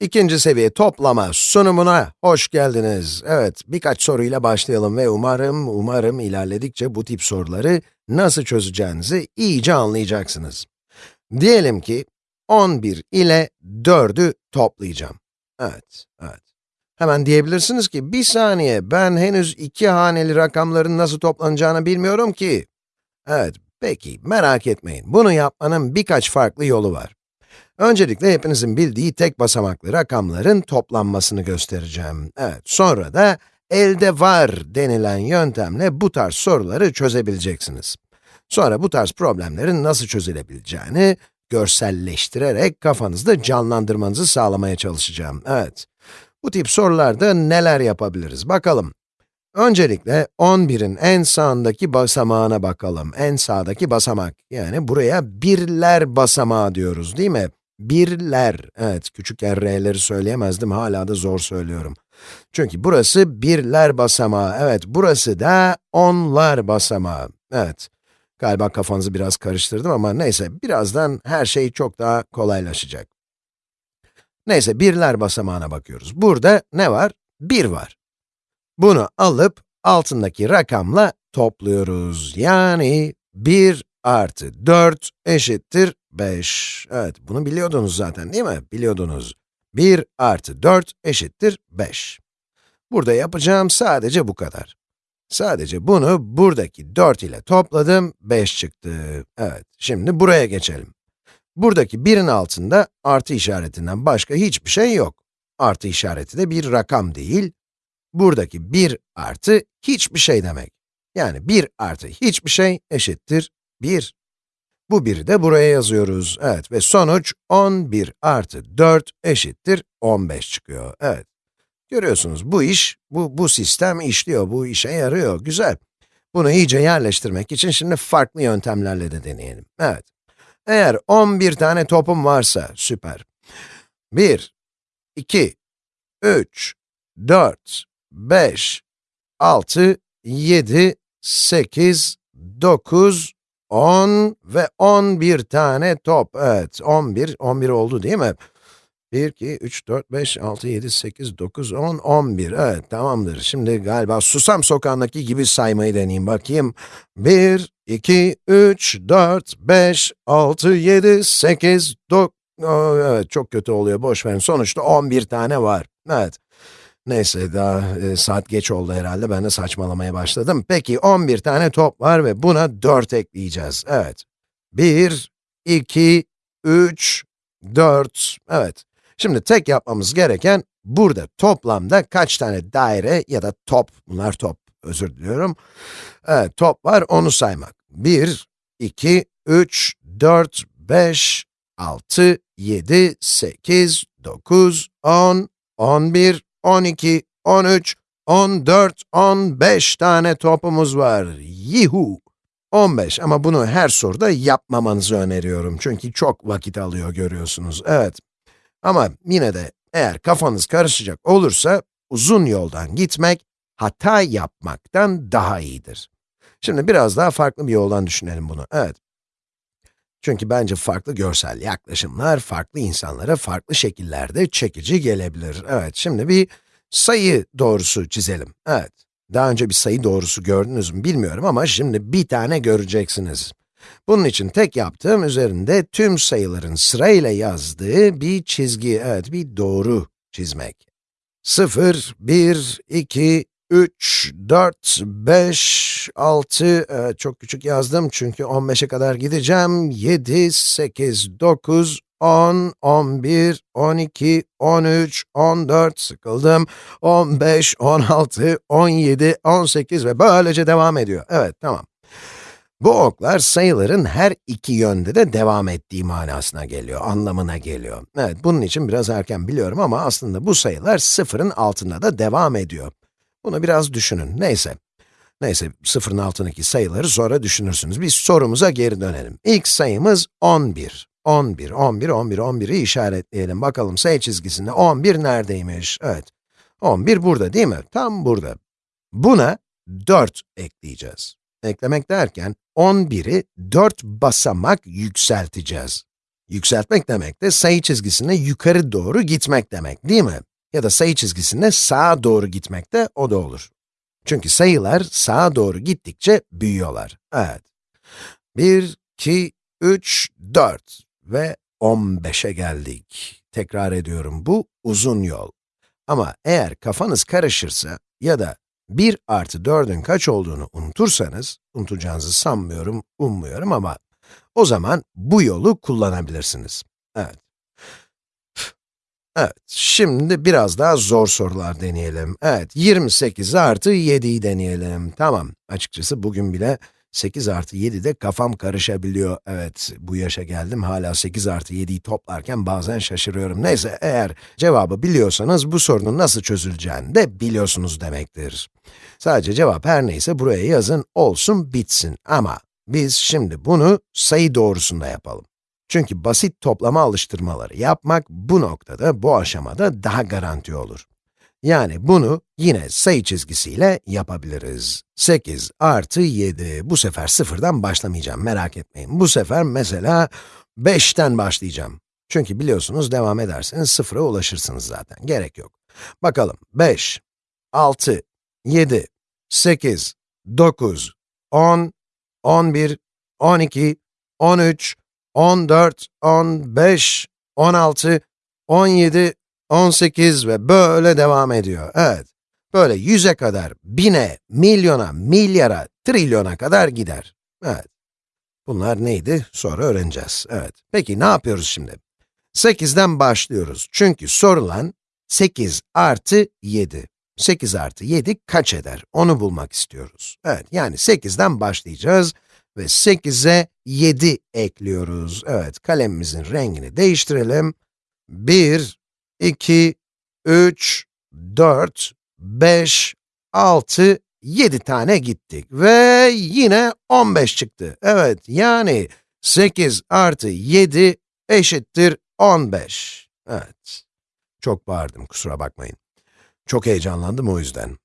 İkinci seviye toplama sunumuna hoş geldiniz. Evet, birkaç soruyla başlayalım ve umarım, umarım ilerledikçe bu tip soruları nasıl çözeceğinizi iyice anlayacaksınız. Diyelim ki 11 ile 4'ü toplayacağım. Evet, evet. Hemen diyebilirsiniz ki, bir saniye, ben henüz iki haneli rakamların nasıl toplanacağını bilmiyorum ki. Evet, peki, merak etmeyin. Bunu yapmanın birkaç farklı yolu var. Öncelikle hepinizin bildiği tek basamaklı rakamların toplanmasını göstereceğim. Evet, sonra da elde var denilen yöntemle bu tarz soruları çözebileceksiniz. Sonra bu tarz problemlerin nasıl çözülebileceğini görselleştirerek kafanızda canlandırmanızı sağlamaya çalışacağım. Evet, bu tip sorularda neler yapabiliriz bakalım. Öncelikle 11'in en sağındaki basamağına bakalım. En sağdaki basamak, yani buraya birler basamağı diyoruz değil mi? Birler, evet küçük r'leri söyleyemezdim, hala da zor söylüyorum. Çünkü burası birler basamağı, evet burası da onlar basamağı. Evet, galiba kafanızı biraz karıştırdım ama neyse, birazdan her şey çok daha kolaylaşacak. Neyse, birler basamağına bakıyoruz. Burada ne var? 1 var. Bunu alıp altındaki rakamla topluyoruz. Yani 1 artı 4 eşittir 5. Evet, bunu biliyordunuz zaten değil mi? Biliyordunuz. 1 artı 4 eşittir 5. Burada yapacağım sadece bu kadar. Sadece bunu buradaki 4 ile topladım, 5 çıktı. Evet, şimdi buraya geçelim. Buradaki 1'in altında artı işaretinden başka hiçbir şey yok. Artı işareti de bir rakam değil. Buradaki 1 artı hiçbir şey demek. Yani 1 artı hiçbir şey eşittir 1. Bu 1'i de buraya yazıyoruz. Evet ve sonuç 11 artı 4 eşittir 15 çıkıyor. Evet. Görüyorsunuz bu iş, bu, bu sistem işliyor, bu işe yarıyor. Güzel. Bunu iyice yerleştirmek için şimdi farklı yöntemlerle de deneyelim. Evet. Eğer 11 tane topum varsa, süper. 1, 2, 3, 4, 5, 6, 7, 8, 9, 10 ve 11 tane top. Evet, 11, 11 oldu değil mi? 1, 2, 3, 4, 5, 6, 7, 8, 9, 10, 11. Evet, tamamdır. Şimdi galiba Susam Sokağı'ndaki gibi saymayı deneyeyim bakayım. 1, 2, 3, 4, 5, 6, 7, 8, 9... Evet, çok kötü oluyor, boş verin. Sonuçta 11 tane var. Evet. Neyse, daha e, saat geç oldu herhalde, ben de saçmalamaya başladım. Peki, 11 tane top var ve buna 4 ekleyeceğiz. Evet. 1, 2, 3, 4. Evet. Şimdi tek yapmamız gereken, burada toplamda kaç tane daire ya da top, bunlar top, özür diliyorum. Evet, top var, onu saymak. 1, 2, 3, 4, 5, 6, 7, 8, 9, 10, 11, 12, 13, 14, 15 tane topumuz var. Yuhu! 15 ama bunu her soruda yapmamanızı öneriyorum. Çünkü çok vakit alıyor görüyorsunuz. Evet. Ama yine de eğer kafanız karışacak olursa, uzun yoldan gitmek, hata yapmaktan daha iyidir. Şimdi biraz daha farklı bir yoldan düşünelim bunu. Evet. Çünkü bence farklı görsel yaklaşımlar, farklı insanlara farklı şekillerde çekici gelebilir. Evet, şimdi bir sayı doğrusu çizelim. Evet, daha önce bir sayı doğrusu gördünüz mü bilmiyorum ama şimdi bir tane göreceksiniz. Bunun için tek yaptığım üzerinde tüm sayıların sırayla yazdığı bir çizgi, evet bir doğru çizmek. 0, 1, 2, 3, 4, 5, 6, evet, çok küçük yazdım çünkü 15'e kadar gideceğim. 7, 8, 9, 10, 11, 12, 13, 14, sıkıldım. 15, 16, 17, 18 ve böylece devam ediyor. Evet, tamam. Bu oklar sayıların her iki yönde de devam ettiği manasına geliyor, anlamına geliyor. Evet, bunun için biraz erken biliyorum ama aslında bu sayılar sıfırın altında da devam ediyor. Bunu biraz düşünün, neyse. Neyse, sıfırın altındaki sayıları sonra düşünürsünüz. Biz sorumuza geri dönelim. İlk sayımız 11. 11, 11, 11, 11'i işaretleyelim. Bakalım sayı çizgisinde 11 neredeymiş? Evet, 11 burada değil mi? Tam burada. Buna 4 ekleyeceğiz. Eklemek derken 11'i 4 basamak yükselteceğiz. Yükseltmek demek de sayı çizgisine yukarı doğru gitmek demek, değil mi? Ya da sayı çizgisine sağa doğru gitmek de o da olur. Çünkü sayılar sağa doğru gittikçe büyüyorlar. Evet. 1, 2, 3, 4 ve 15'e geldik. Tekrar ediyorum, bu uzun yol. Ama eğer kafanız karışırsa ya da 1 artı 4'ün kaç olduğunu unutursanız, unutacağınızı sanmıyorum, ummuyorum ama o zaman bu yolu kullanabilirsiniz. Evet. Evet, şimdi biraz daha zor sorular deneyelim. Evet, 28 artı 7'yi deneyelim. Tamam, açıkçası bugün bile 8 artı 7'de kafam karışabiliyor. Evet, bu yaşa geldim, hala 8 artı 7'yi toplarken bazen şaşırıyorum. Neyse, eğer cevabı biliyorsanız bu sorunun nasıl çözüleceğini de biliyorsunuz demektir. Sadece cevap her neyse buraya yazın, olsun, bitsin. Ama biz şimdi bunu sayı doğrusunda yapalım. Çünkü basit toplama alıştırmaları yapmak bu noktada, bu aşamada daha garanti olur. Yani bunu yine sayı çizgisiyle yapabiliriz. 8 artı 7, bu sefer sıfırdan başlamayacağım, merak etmeyin. Bu sefer mesela 5'ten başlayacağım. Çünkü biliyorsunuz devam ederseniz sıfıra ulaşırsınız zaten, gerek yok. Bakalım, 5, 6, 7, 8, 9, 10, 11, 12, 13, 14, 15, 16, 17, 18 ve böyle devam ediyor. Evet, böyle yüze kadar, bine, milyona, milyara, trilyona kadar gider. Evet. Bunlar neydi? Sonra öğreneceğiz. Evet. Peki ne yapıyoruz şimdi? 8'den başlıyoruz. Çünkü sorulan 8 artı 7. 8 artı 7 kaç eder? Onu bulmak istiyoruz. Evet, yani 8'den başlayacağız ve 8'e 7 ekliyoruz. Evet, kalemimizin rengini değiştirelim. 1, 2, 3, 4, 5, 6, 7 tane gittik ve yine 15 çıktı. Evet, yani 8 artı 7 eşittir 15. Evet, çok bağırdım, kusura bakmayın. Çok heyecanlandım o yüzden.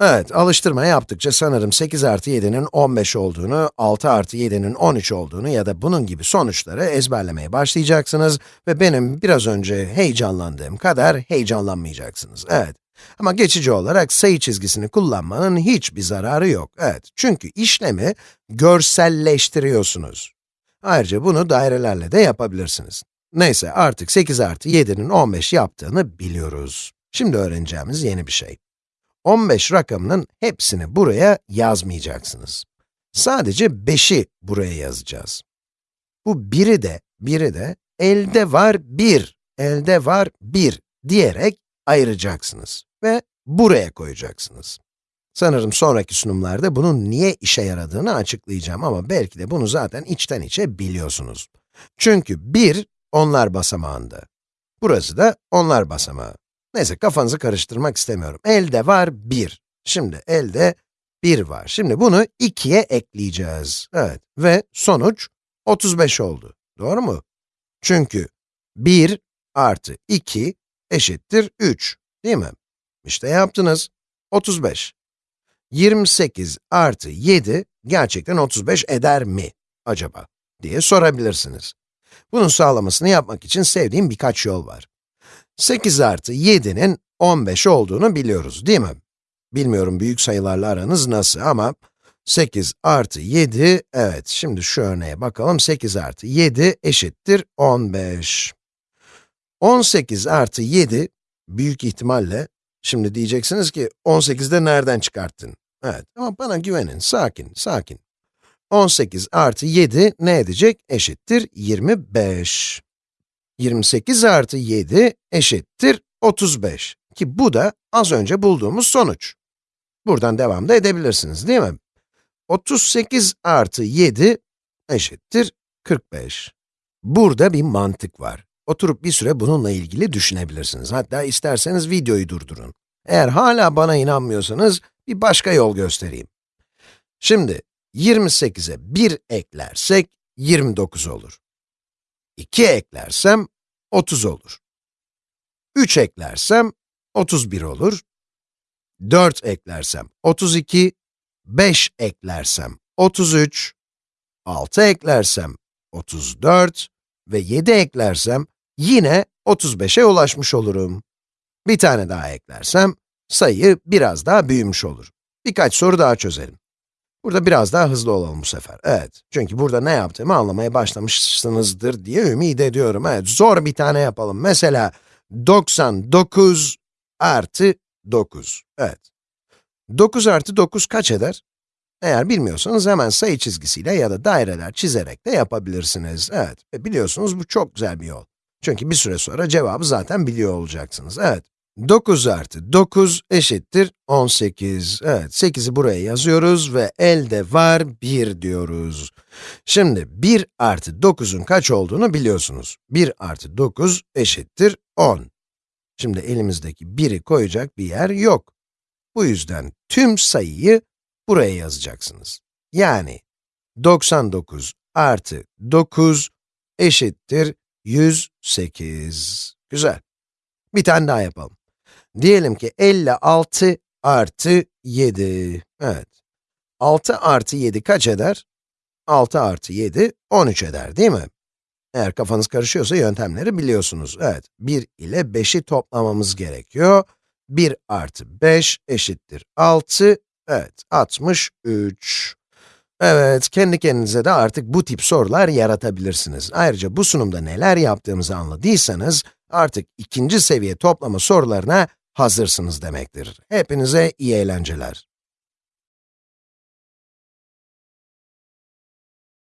Evet, alıştırma yaptıkça sanırım 8 artı 7'nin 15 olduğunu, 6 artı 7'nin 13 olduğunu ya da bunun gibi sonuçları ezberlemeye başlayacaksınız ve benim biraz önce heyecanlandığım kadar heyecanlanmayacaksınız. Evet. Ama geçici olarak sayı çizgisini kullanmanın hiçbir zararı yok. Evet, çünkü işlemi görselleştiriyorsunuz. Ayrıca bunu dairelerle de yapabilirsiniz. Neyse, artık 8 artı 7'nin 15 yaptığını biliyoruz. Şimdi öğreneceğimiz yeni bir şey. 15 rakamının hepsini buraya yazmayacaksınız. Sadece 5'i buraya yazacağız. Bu biri de, biri de elde var 1, elde var 1 diyerek ayıracaksınız ve buraya koyacaksınız. Sanırım sonraki sunumlarda bunun niye işe yaradığını açıklayacağım ama belki de bunu zaten içten içe biliyorsunuz. Çünkü 1, onlar basamağında. Burası da onlar basamağı. Neyse, kafanızı karıştırmak istemiyorum. Elde var 1. Şimdi elde 1 var. Şimdi bunu 2'ye ekleyeceğiz. Evet, ve sonuç 35 oldu. Doğru mu? Çünkü 1 artı 2 eşittir 3, değil mi? İşte yaptınız. 35. 28 artı 7 gerçekten 35 eder mi acaba diye sorabilirsiniz. Bunun sağlamasını yapmak için sevdiğim birkaç yol var. 8 artı 7'nin 15 olduğunu biliyoruz, değil mi? Bilmiyorum büyük sayılarla aranız nasıl ama 8 artı 7, evet şimdi şu örneğe bakalım, 8 artı 7 eşittir 15. 18 artı 7, büyük ihtimalle, şimdi diyeceksiniz ki 18'de nereden çıkarttın? Evet, ama bana güvenin, sakin, sakin. 18 artı 7 ne edecek? Eşittir 25. 28 artı 7 eşittir 35 ki bu da az önce bulduğumuz sonuç. Buradan devam da edebilirsiniz değil mi? 38 artı 7 eşittir 45. Burada bir mantık var. Oturup bir süre bununla ilgili düşünebilirsiniz. Hatta isterseniz videoyu durdurun. Eğer hala bana inanmıyorsanız bir başka yol göstereyim. Şimdi 28'e 1 eklersek 29 olur. 2 eklersem 30 olur. 3 eklersem 31 olur. 4 eklersem 32, 5 eklersem 33, 6 eklersem 34, ve 7 eklersem, yine 35'e ulaşmış olurum. Bir tane daha eklersem, sayı biraz daha büyümüş olur. Birkaç soru daha çözelim. Burada biraz daha hızlı olalım bu sefer. Evet, çünkü burada ne yaptığımı anlamaya başlamışsınızdır diye ümit ediyorum. Evet, zor bir tane yapalım. Mesela 99 artı 9. Evet. 9 artı 9 kaç eder? Eğer bilmiyorsanız hemen sayı çizgisiyle ya da daireler çizerek de yapabilirsiniz. Evet, ve biliyorsunuz bu çok güzel bir yol. Çünkü bir süre sonra cevabı zaten biliyor olacaksınız. Evet, 9 artı 9 eşittir 18. Evet, 8'i buraya yazıyoruz ve elde var 1 diyoruz. Şimdi 1 artı 9'un kaç olduğunu biliyorsunuz. 1 artı 9 eşittir 10. Şimdi elimizdeki 1'i koyacak bir yer yok. Bu yüzden tüm sayıyı buraya yazacaksınız. Yani 99 artı 9 eşittir 108. Güzel. Bir tane daha yapalım. Diyelim ki 56 artı 7. Evet. 6 artı 7 kaç eder? 6 artı 7, 13 eder değil mi? Eğer kafanız karışıyorsa yöntemleri biliyorsunuz. Evet, 1 ile 5'i toplamamız gerekiyor. 1 artı 5 eşittir 6, evet, 63. Evet, kendi kendinize de artık bu tip sorular yaratabilirsiniz. Ayrıca bu sunumda neler yaptığımızı anladıysanız, artık ikinci seviye toplama sorularına hazırsınız demektir. Hepinize iyi eğlenceler.